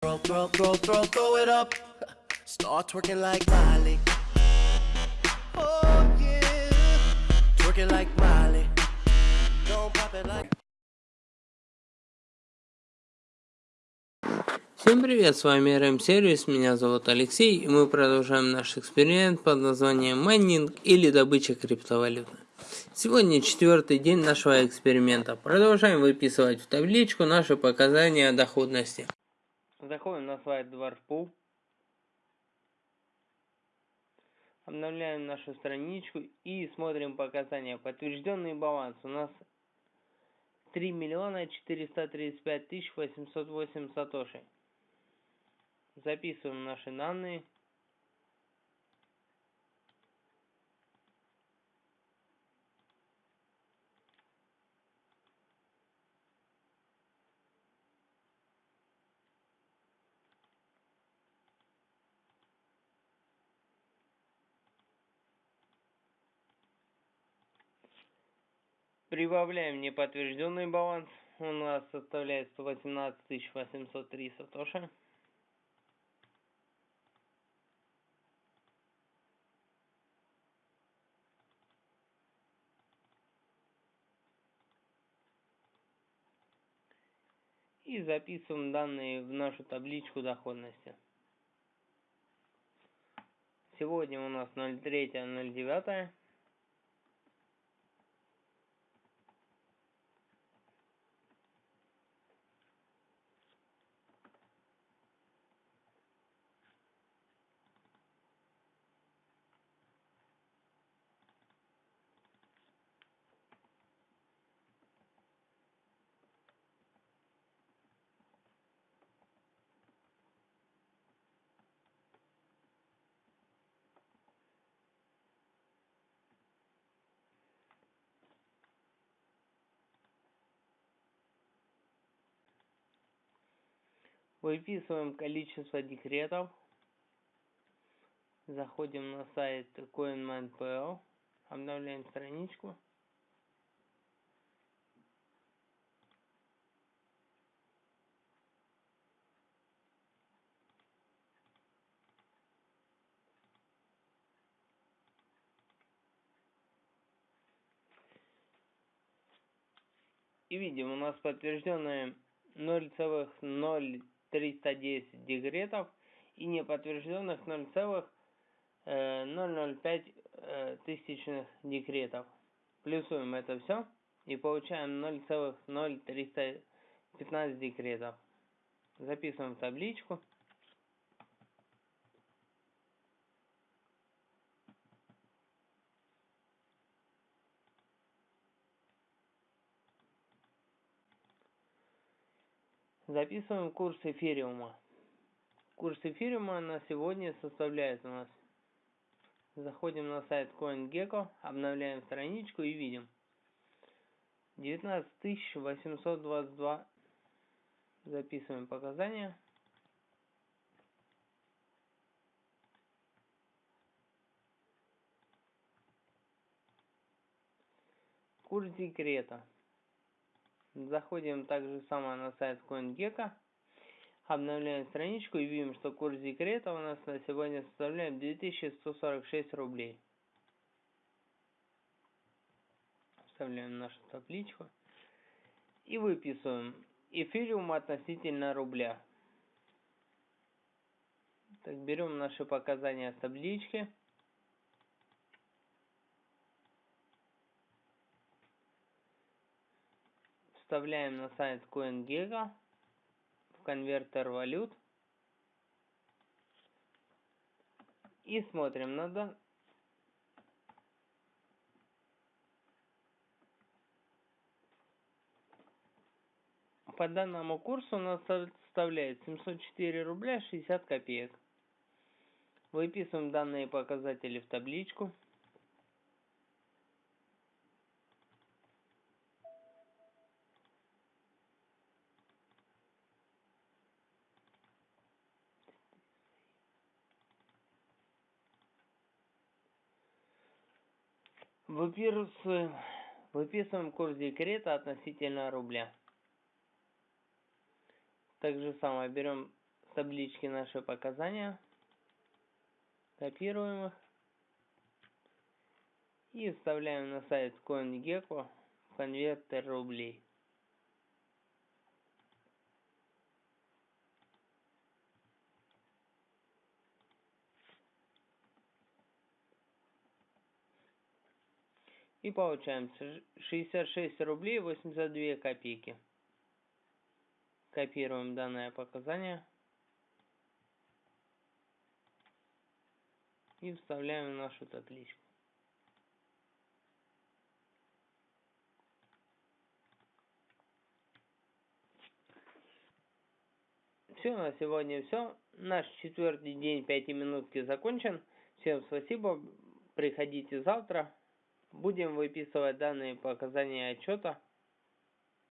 Throw, throw, throw, throw, throw it up. Start twerking like Miley. Oh yeah. Twerking like Miley. Don't pop it like. Всем привет, с вами RM Сервис, меня зовут Алексей, и мы продолжаем наш эксперимент под названием майнинг или добыча криптовалюты. Сегодня четвертый день нашего эксперимента. Продолжаем выписывать в табличку наши показания доходности. Заходим на сайт Dwarfpool. Обновляем нашу страничку и смотрим показания. Подтвержденный баланс у нас 3 миллиона 435 тысяч 808 сатоши. Записываем наши данные. Прибавляем неподтвержденный баланс. У нас составляет 118 803 сатоши. И записываем данные в нашу табличку доходности. Сегодня у нас 03.09. Выписываем количество декретов. Заходим на сайт CoinMine.pl. Обновляем страничку. И видим, у нас подтвержденные 0,0 310 декретов и неподтвержденных 0,005 э, э, тысячных декретов. Плюсуем это все и получаем 0,0315 декретов. Записываем в табличку. Записываем курс эфириума. Курс эфириума на сегодня составляет у нас. Заходим на сайт CoinGecko, обновляем страничку и видим. 19822. Записываем показания. Курс декрета. Заходим также само на сайт CoinGecko. Обновляем страничку и видим, что курс декрета у нас на сегодня составляет 2146 рублей. Вставляем нашу табличку. И выписываем эфириум относительно рубля. Так, берем наши показания с таблички. Вставляем на сайт CoinGecko в конвертер валют и смотрим надо по данному курсу у нас составляет 704 рубля 60 копеек. Выписываем данные показатели в табличку. Выписываем, выписываем курс декрета относительно рубля. Так же самое берем таблички наши показания. Копируем их. И вставляем на сайт CoinGecko конвертер рублей. И получаем 66 рублей 82 копейки. Копируем данное показание. И вставляем нашу табличку. Все, на сегодня все. Наш четвертый день пяти минутки закончен. Всем спасибо. Приходите завтра. Будем выписывать данные показания отчета.